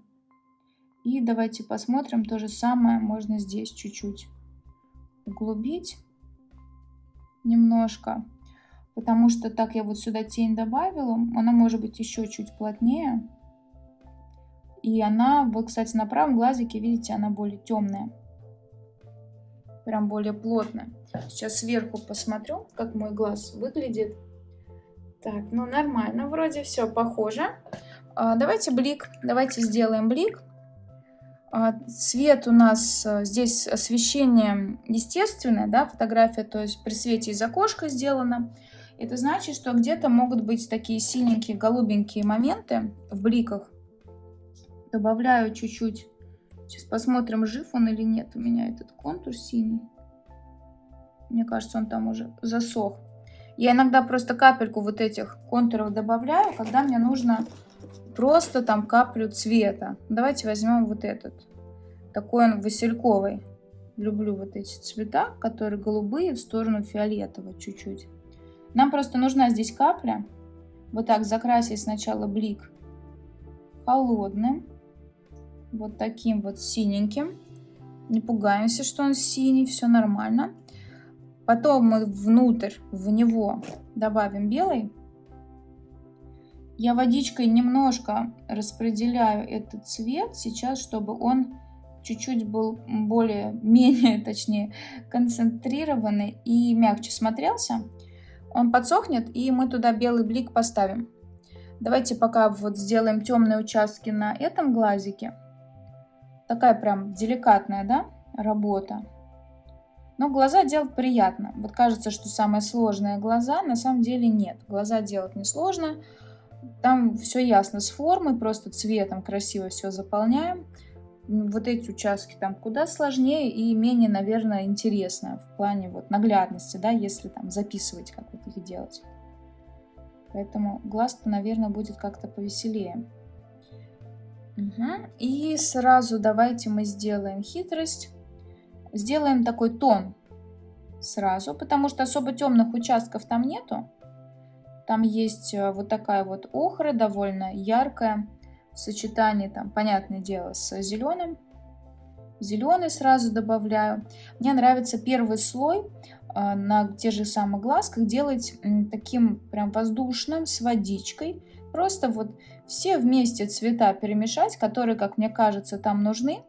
И давайте посмотрим, то же самое можно здесь чуть-чуть углубить немножко, потому что так я вот сюда тень добавила, она может быть еще чуть плотнее. И она, вот, кстати, на правом глазике, видите, она более темная. Прям более плотная. Сейчас сверху посмотрю, как мой глаз выглядит. Так, ну нормально, вроде все похоже. А, давайте блик, давайте сделаем блик. А, цвет у нас э, здесь освещение естественное, да, фотография, то есть при свете из окошка сделано. Это значит, что где-то могут быть такие синенькие, голубенькие моменты в бликах. Добавляю чуть-чуть. Сейчас посмотрим, жив он или нет у меня этот контур синий. Мне кажется, он там уже засох. Я иногда просто капельку вот этих контуров добавляю, когда мне нужно просто там каплю цвета. Давайте возьмем вот этот. Такой он васильковый. Люблю вот эти цвета, которые голубые в сторону фиолетового чуть-чуть. Нам просто нужна здесь капля. Вот так закрасить сначала блик холодным. Вот таким вот синеньким. Не пугаемся, что он синий, все нормально. Потом мы внутрь, в него добавим белый. Я водичкой немножко распределяю этот цвет сейчас, чтобы он чуть-чуть был более, менее, точнее, концентрированный и мягче смотрелся. Он подсохнет, и мы туда белый блик поставим. Давайте пока вот сделаем темные участки на этом глазике. Такая прям деликатная, да, работа. Но глаза делать приятно. Вот кажется, что самое сложное глаза, на самом деле нет. Глаза делать несложно. сложно там все ясно с формой, просто цветом красиво все заполняем. Вот эти участки там куда сложнее и менее, наверное, интересно в плане вот наглядности, да, если там записывать, как вот их делать. Поэтому глаз-то, наверное, будет как-то повеселее. Угу. И сразу давайте мы сделаем хитрость. Сделаем такой тон сразу, потому что особо темных участков там нету. Там есть э, вот такая вот охра, довольно яркая, сочетании, там, понятное дело, с зеленым. Зеленый сразу добавляю. Мне нравится первый слой на тех же самых глазках делать таким прям воздушным, с водичкой. Просто вот все вместе цвета перемешать, которые, как мне кажется, там нужны,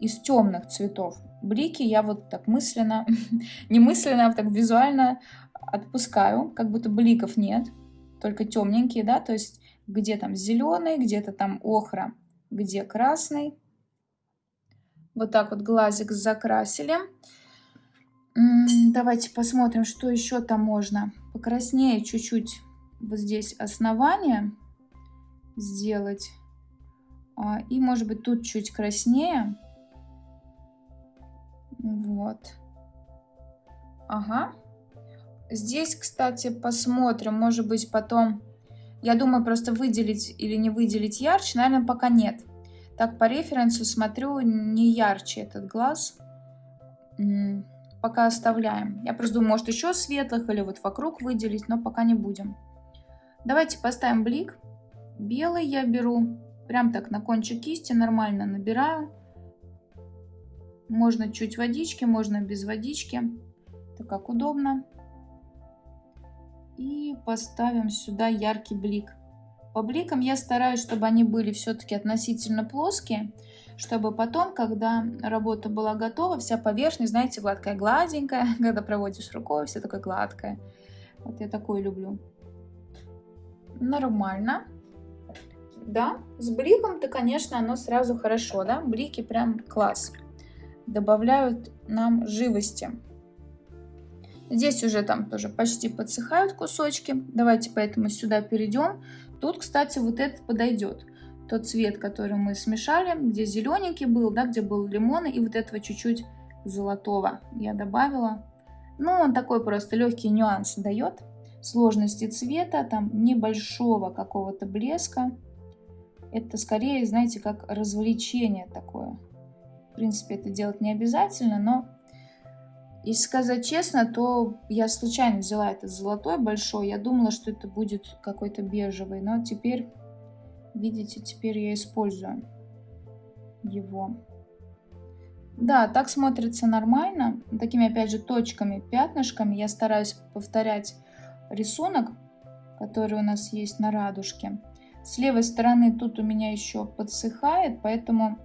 из темных цветов. Блики я вот так мысленно, не мысленно, а так визуально отпускаю, как будто бликов нет, только темненькие, да, то есть где там зеленый, где-то там охра, где красный. Вот так вот глазик закрасили. Давайте посмотрим, что еще там можно. Покраснее чуть-чуть вот здесь основание сделать. А, и может быть тут чуть краснее. Вот. Ага. Здесь, кстати, посмотрим. Может быть потом... Я думаю, просто выделить или не выделить ярче. Наверное, пока нет. Так, по референсу смотрю, не ярче этот глаз. Пока оставляем. Я просто думаю, может еще светлых или вот вокруг выделить, но пока не будем. Давайте поставим блик. Белый я беру. Прям так на кончик кисти нормально набираю. Можно чуть водички, можно без водички. Это как удобно. И поставим сюда яркий блик. По бликам я стараюсь, чтобы они были все-таки относительно плоские, чтобы потом, когда работа была готова, вся поверхность, знаете, гладкая, гладенькая, когда проводишь рукой, все такое гладкое. Вот я такое люблю. Нормально. Да, с бликом-то, конечно, оно сразу хорошо, да, блики прям класс. Добавляют нам живости. Здесь уже там тоже почти подсыхают кусочки. Давайте поэтому сюда перейдем. Тут, кстати, вот этот подойдет. Тот цвет, который мы смешали, где зелененький был, да, где был лимон, и вот этого чуть-чуть золотого я добавила. Ну, он такой просто легкий нюанс дает. Сложности цвета, там небольшого какого-то блеска. Это скорее, знаете, как развлечение такое. В принципе, это делать не обязательно, но если сказать честно, то я случайно взяла этот золотой большой. Я думала, что это будет какой-то бежевый. Но теперь, видите, теперь я использую его. Да, так смотрится нормально. Такими, опять же, точками, пятнышками. Я стараюсь повторять рисунок, который у нас есть на радужке. С левой стороны тут у меня еще подсыхает, поэтому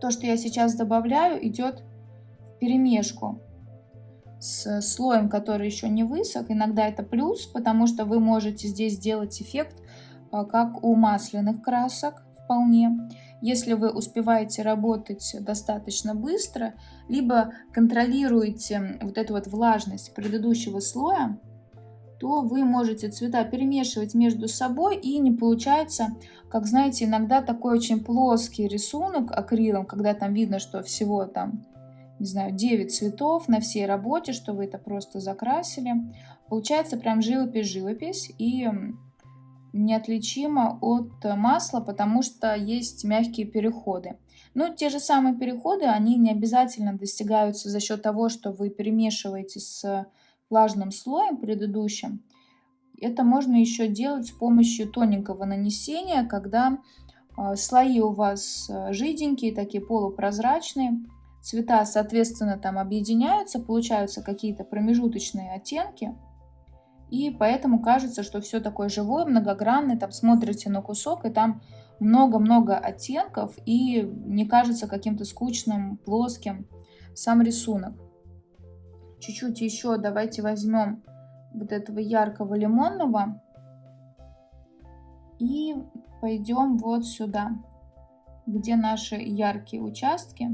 то, что я сейчас добавляю, идет в перемешку с слоем, который еще не высох. Иногда это плюс, потому что вы можете здесь сделать эффект, а, как у масляных красок вполне. Если вы успеваете работать достаточно быстро, либо контролируете вот эту вот влажность предыдущего слоя, то вы можете цвета перемешивать между собой и не получается, как знаете, иногда такой очень плоский рисунок акрилом, когда там видно, что всего там не знаю, 9 цветов на всей работе, что вы это просто закрасили. Получается прям живопись-живопись и неотличимо от масла, потому что есть мягкие переходы. Ну, те же самые переходы, они не обязательно достигаются за счет того, что вы перемешиваете с влажным слоем предыдущим. Это можно еще делать с помощью тоненького нанесения, когда а, слои у вас а, жиденькие, такие полупрозрачные, цвета, соответственно, там объединяются, получаются какие-то промежуточные оттенки. И поэтому кажется, что все такое живое, многогранное. Там смотрите на кусок, и там много-много оттенков, и не кажется каким-то скучным, плоским сам рисунок. Чуть-чуть еще давайте возьмем вот этого яркого лимонного и пойдем вот сюда, где наши яркие участки.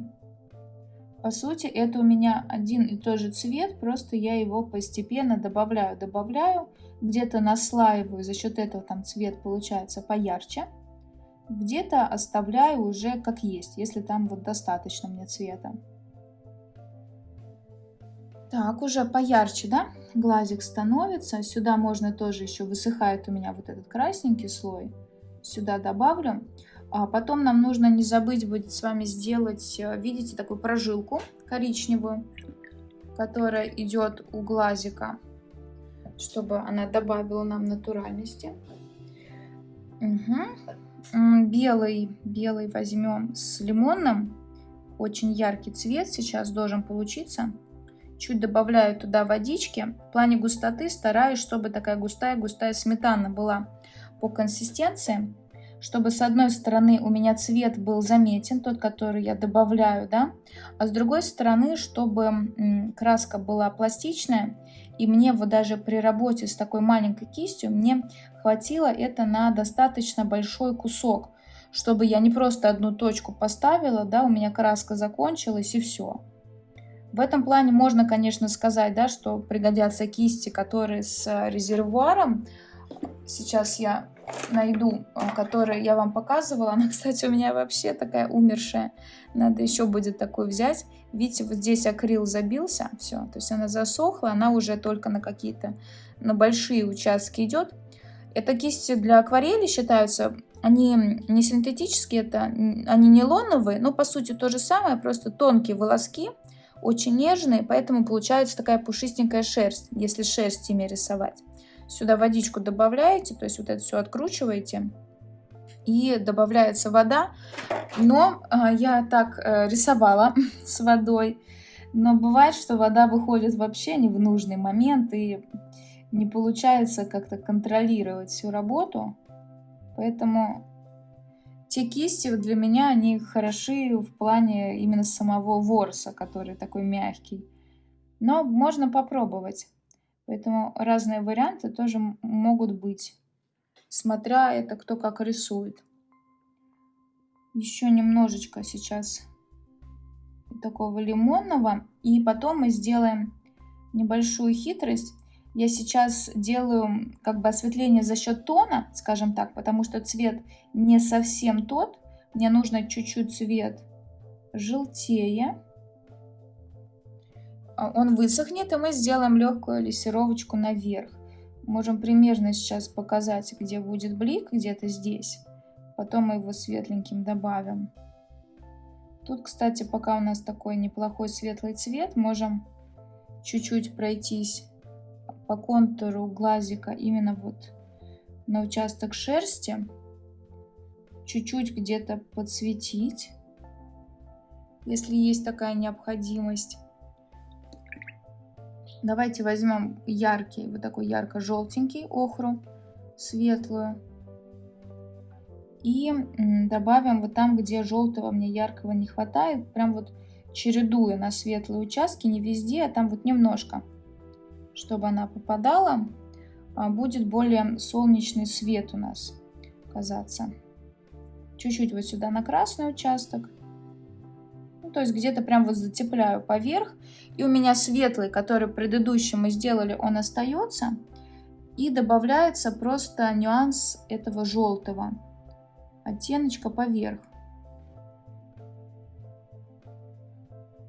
По сути, это у меня один и тот же цвет, просто я его постепенно добавляю, добавляю, где-то наслаиваю, за счет этого там цвет получается поярче, где-то оставляю уже как есть, если там вот достаточно мне цвета. Так, уже поярче, да, глазик становится. Сюда можно тоже еще, высыхает у меня вот этот красненький слой. Сюда добавлю. А потом нам нужно не забыть будет с вами сделать, э, видите, такую прожилку коричневую, которая идет у глазика, чтобы она добавила нам натуральности. Угу. Белый, белый возьмем с лимонным. Очень яркий цвет сейчас должен получиться. Чуть добавляю туда водички. В плане густоты стараюсь, чтобы такая густая-густая сметана была по консистенции, чтобы с одной стороны у меня цвет был заметен, тот, который я добавляю, да, а с другой стороны, чтобы краска была пластичная, и мне вот даже при работе с такой маленькой кистью, мне хватило это на достаточно большой кусок, чтобы я не просто одну точку поставила, да, у меня краска закончилась и все. В этом плане можно, конечно, сказать, да, что пригодятся кисти, которые с резервуаром. Сейчас я найду, э, которую я вам показывала. Она, кстати, у меня вообще такая умершая. Надо еще будет такую взять. Видите, вот здесь акрил забился. Все, то есть она засохла. Она уже только на какие-то, на большие участки идет. Это кисти для акварели считаются. Они не синтетические, это, они нейлоновые, но по сути то же самое, просто тонкие волоски, очень нежные, поэтому получается такая пушистенькая шерсть, если шерсть ими рисовать. Сюда водичку добавляете, то есть вот это все откручиваете. И добавляется вода. Но э, я так э, рисовала с водой. Но бывает, что вода выходит вообще не в нужный момент. И не получается как-то контролировать всю работу. Поэтому те кисти для меня, они хороши в плане именно самого ворса, который такой мягкий. Но можно попробовать. Поэтому разные варианты тоже могут быть, смотря это кто как рисует. Еще немножечко сейчас такого лимонного. И потом мы сделаем небольшую хитрость. Я сейчас делаю как бы осветление за счет тона, скажем так, потому что цвет не совсем тот. Мне нужно чуть-чуть цвет желтее. А, он высохнет, и мы сделаем легкую лессировочку наверх. Можем примерно сейчас показать, где будет блик, где-то здесь. Потом мы его светленьким добавим. Тут, кстати, пока у нас такой неплохой светлый цвет, можем чуть-чуть пройтись по контуру глазика именно вот на участок шерсти. Чуть-чуть где-то подсветить, если есть такая необходимость. Давайте возьмем яркий, вот такой ярко-желтенький охру, светлую. И добавим вот там, где желтого мне яркого не хватает, прям вот чередуя на светлые участки, не везде, а там вот немножко, чтобы она попадала, а, будет более солнечный свет у нас казаться. Чуть-чуть вот сюда на красный участок то есть где-то прям вот затепляю поверх. И у меня светлый, который предыдущий мы сделали, он остается. И добавляется просто нюанс этого желтого оттеночка поверх.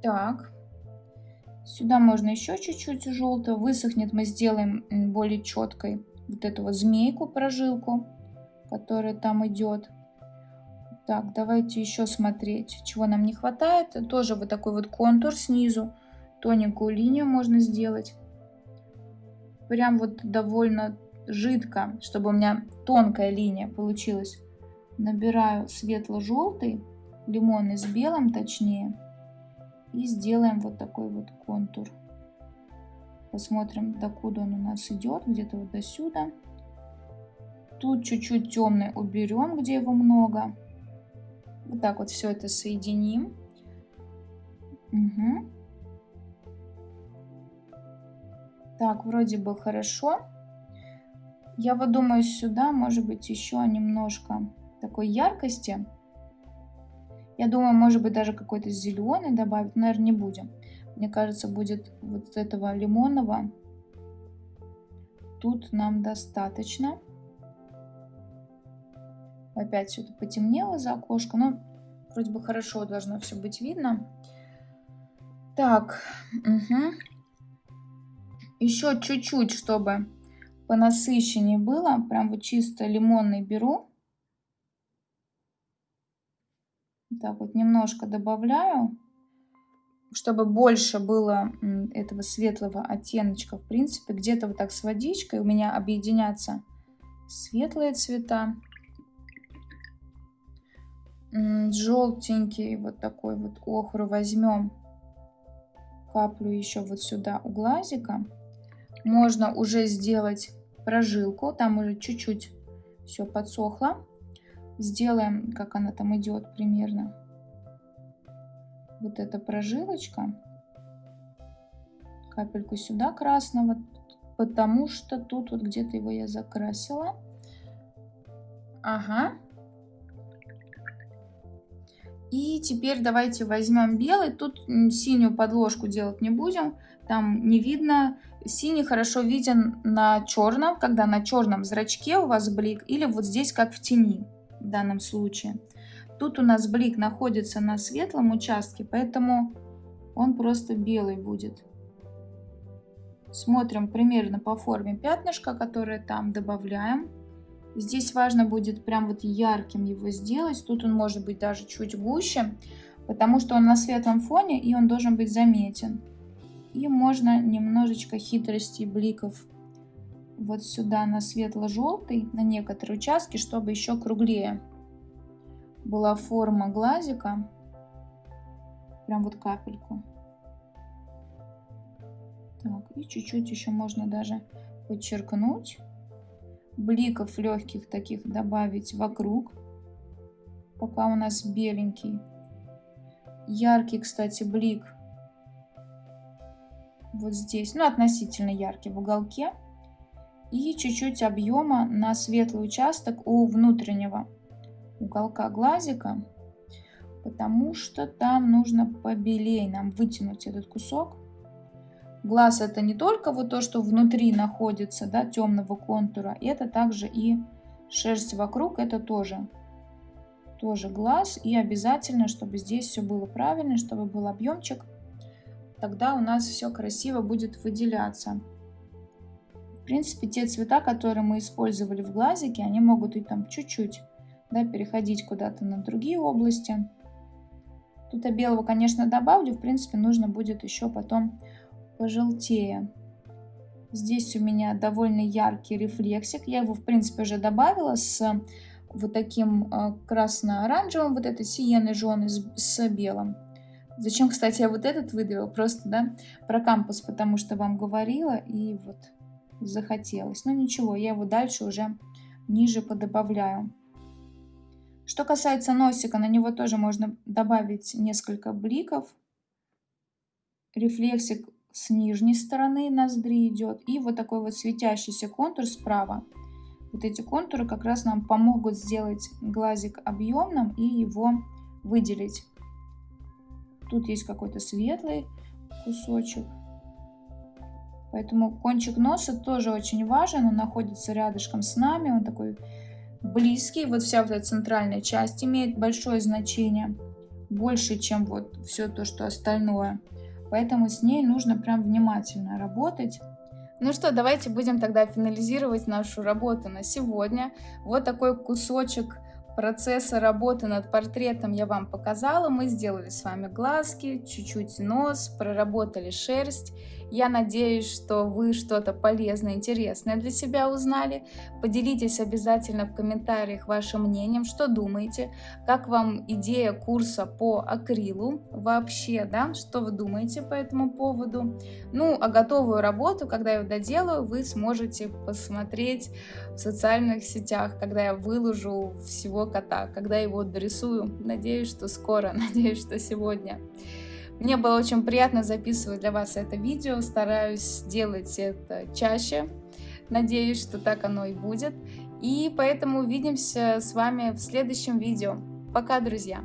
Так, сюда можно еще чуть-чуть желтого. Высохнет, мы сделаем более четкой вот эту вот змейку, прожилку, которая там идет. Так, давайте еще смотреть, чего нам не хватает. Тоже вот такой вот контур снизу. Тоненькую линию можно сделать. Прям вот довольно жидко, чтобы у меня тонкая линия получилась. Набираю светло-желтый, лимонный с белым точнее. И сделаем вот такой вот контур. Посмотрим, докуда он у нас идет. Где-то вот до сюда. Тут чуть-чуть темный уберем, где его много. Вот так вот все это соединим. Угу. Так, вроде бы хорошо. Я вот думаю, сюда может быть еще немножко такой яркости. Я думаю, может быть, даже какой-то зеленый добавить. Наверное, не будем. Мне кажется, будет вот этого лимонного. Тут нам достаточно. Опять это потемнело за окошко, но вроде бы хорошо должно все быть видно. Так, угу. еще чуть-чуть, чтобы понасыщеннее было. Прям вот чисто лимонный беру. Так вот немножко добавляю, чтобы больше было этого светлого оттеночка. В принципе, где-то вот так с водичкой у меня объединятся светлые цвета желтенький вот такой вот охру возьмем, каплю еще вот сюда у глазика. Можно уже сделать прожилку, там уже чуть-чуть Все подсохло. Сделаем, как она там идет примерно. Вот эта прожилочка. Капельку сюда красного, потому что тут вот где-то его я закрасила. Ага. И теперь давайте возьмем белый. Тут синюю подложку делать не будем. Там не видно. Синий хорошо виден на черном, когда на черном зрачке у вас блик. Или вот здесь, как в тени в данном случае. Тут у нас блик находится на светлом участке, поэтому он просто белый будет. Смотрим примерно по форме пятнышка, которое там добавляем. Здесь важно будет прям вот ярким его сделать. Тут он может быть даже чуть гуще, потому что он на светлом фоне и он должен быть заметен. И можно немножечко хитрости бликов вот сюда на светло-желтый, на некоторые участки, чтобы еще круглее была форма глазика. Прям вот капельку. Так, и чуть-чуть еще можно даже подчеркнуть бликов легких таких добавить вокруг, пока у нас беленький. Яркий, кстати, блик вот здесь, ну, относительно яркий в уголке. И чуть-чуть объема на светлый участок у внутреннего уголка глазика, потому что там нужно побелее нам вытянуть этот кусок. Глаз это не только вот то, что внутри находится, да, темного контура, это также и шерсть вокруг, это тоже, тоже глаз. И обязательно, чтобы здесь все было правильно, чтобы был объемчик, тогда у нас все красиво будет выделяться. В принципе, те цвета, которые мы использовали в глазике, они могут и там чуть-чуть да, переходить куда-то на другие области. Тут я белого, конечно, добавлю. В принципе, нужно будет еще потом пожелтее. Здесь у меня довольно яркий рефлексик. Я его, в принципе, уже добавила с вот таким э, красно-оранжевым, вот этой сиеной жженой с белым. Зачем, кстати, я вот этот выдавила? Просто, да, про кампус, потому что вам говорила, и вот захотелось. Но ничего, я его дальше уже ниже подобавляю. Что касается носика, на него тоже можно добавить несколько бликов. Рефлексик с нижней стороны ноздри идет. И вот такой вот светящийся контур справа. Вот эти контуры как раз нам помогут сделать глазик объемным и его выделить. Тут есть какой-то светлый кусочек. Поэтому кончик носа тоже очень важен. Он находится рядышком с нами. Он такой близкий. Вот вся вот эта центральная часть имеет большое значение. Больше, чем вот все то, что остальное. Поэтому с ней нужно прям внимательно работать. Ну что, давайте будем тогда финализировать нашу работу на сегодня. Вот такой кусочек процесса работы над портретом я вам показала. Мы сделали с вами глазки, чуть-чуть нос, проработали шерсть. Я надеюсь, что вы что-то полезное, интересное для себя узнали. Поделитесь обязательно в комментариях вашим мнением, что думаете, как вам идея курса по акрилу вообще, да, что вы думаете по этому поводу. Ну, а готовую работу, когда я ее доделаю, вы сможете посмотреть в социальных сетях, когда я выложу всего кота, когда его дорисую. Надеюсь, что скоро, надеюсь, что сегодня. Мне было очень приятно записывать для вас это видео, стараюсь делать это чаще. Надеюсь, что так оно и будет. И поэтому увидимся с вами в следующем видео. Пока, друзья!